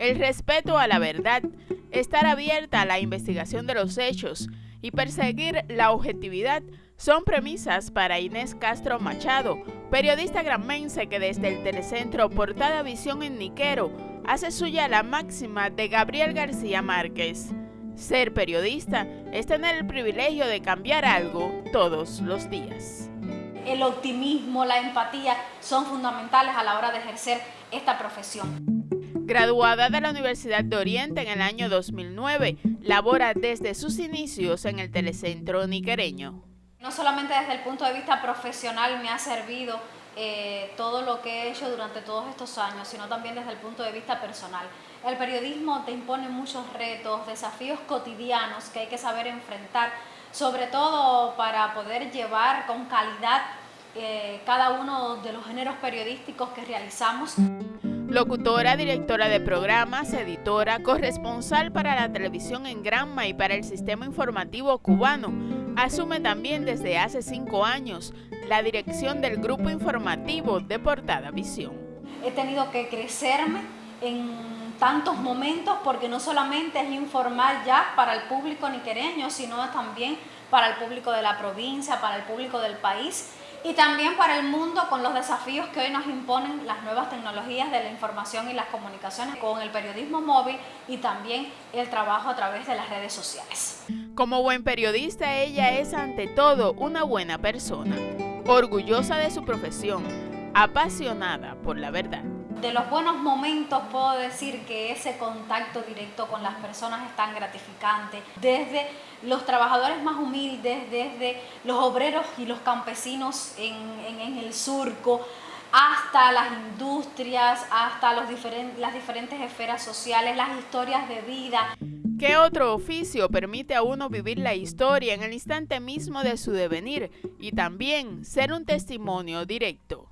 el respeto a la verdad, estar abierta a la investigación de los hechos y perseguir la objetividad son premisas para Inés Castro Machado, periodista granmense que desde el telecentro Portada Visión en Niquero hace suya la máxima de Gabriel García Márquez. Ser periodista es tener el privilegio de cambiar algo todos los días. El optimismo, la empatía son fundamentales a la hora de ejercer esta profesión. Graduada de la Universidad de Oriente en el año 2009, labora desde sus inicios en el telecentro niquereño. No solamente desde el punto de vista profesional me ha servido eh, todo lo que he hecho durante todos estos años, sino también desde el punto de vista personal. El periodismo te impone muchos retos, desafíos cotidianos que hay que saber enfrentar, sobre todo para poder llevar con calidad eh, cada uno de los géneros periodísticos que realizamos. Locutora, directora de programas, editora, corresponsal para la televisión en Granma y para el sistema informativo cubano, asume también desde hace cinco años la dirección del grupo informativo de Portada Visión. He tenido que crecerme en tantos momentos porque no solamente es informar ya para el público niquereño, sino también para el público de la provincia, para el público del país y también para el mundo con los desafíos que hoy nos imponen las nuevas tecnologías de la información y las comunicaciones con el periodismo móvil y también el trabajo a través de las redes sociales. Como buen periodista, ella es ante todo una buena persona, orgullosa de su profesión, apasionada por la verdad de los buenos momentos puedo decir que ese contacto directo con las personas es tan gratificante, desde los trabajadores más humildes, desde los obreros y los campesinos en, el surco, hasta las industrias, hasta las diferentes esferas sociales, las historias de vida. ¿Qué otro oficio permite a uno vivir la historia en el instante mismo de su devenir y también ser un testimonio directo?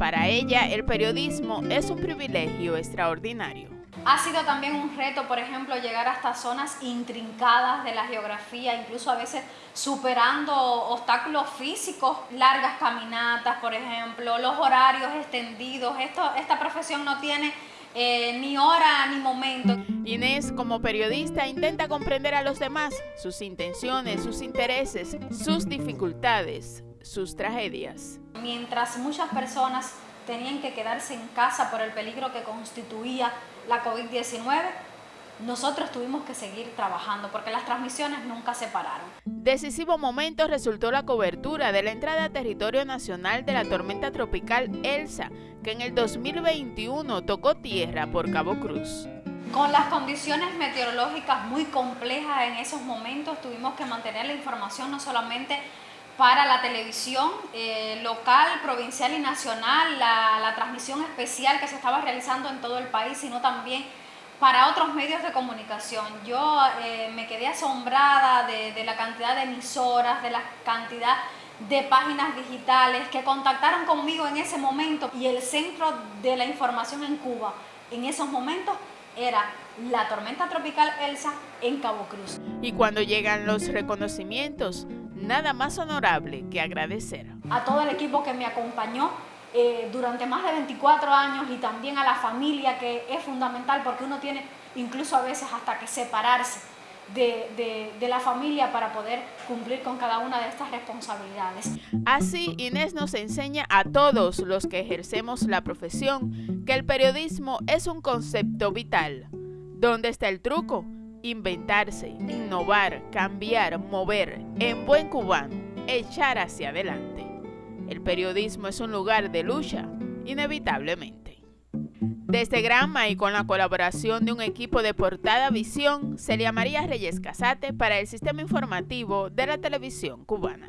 Para ella, el periodismo es un privilegio extraordinario. Ha sido también un reto, por ejemplo, llegar hasta zonas intrincadas de la geografía, incluso a veces superando obstáculos físicos, largas caminatas, por ejemplo, los horarios extendidos. Esto, esta profesión no tiene eh, ni hora ni momento. Inés, como periodista, intenta comprender a los demás, sus intenciones, sus intereses, sus dificultades, sus tragedias. Mientras muchas personas tenían que quedarse en casa por el peligro que constituía la COVID-19, nosotros tuvimos que seguir trabajando porque las transmisiones nunca se pararon. Decisivo momento resultó la cobertura de la entrada a territorio nacional de la tormenta tropical Elsa, que en el 2021 tocó tierra por Cabo Cruz. Con las condiciones meteorológicas muy complejas en esos momentos tuvimos que mantener la información no solamente para la televisión eh, local, provincial y nacional, la, transmisión especial que se estaba realizando en todo el país, sino también para otros medios de comunicación. Yo eh, me quedé asombrada de, la cantidad de emisoras, de la cantidad de páginas digitales que contactaron conmigo en ese momento y el centro de la información en Cuba en esos momentos era la tormenta tropical Elsa en Cabo Cruz. Y cuando llegan los reconocimientos, nada más honorable que agradecer. A todo el equipo que me acompañó eh, durante más de 24 años y también a la familia que es fundamental porque uno tiene incluso a veces hasta que separarse de, de, la familia para poder cumplir con cada una de estas responsabilidades. Así, Inés nos enseña a todos los que ejercemos la profesión que el periodismo es un concepto vital. ¿Dónde está el truco? Inventarse, innovar, cambiar, mover, en buen cubano, echar hacia adelante. El periodismo es un lugar de lucha, inevitablemente. Desde Granma y con la colaboración de un equipo de Portada Visión, Celia María Reyes Casate para el Sistema Informativo de la Televisión Cubana.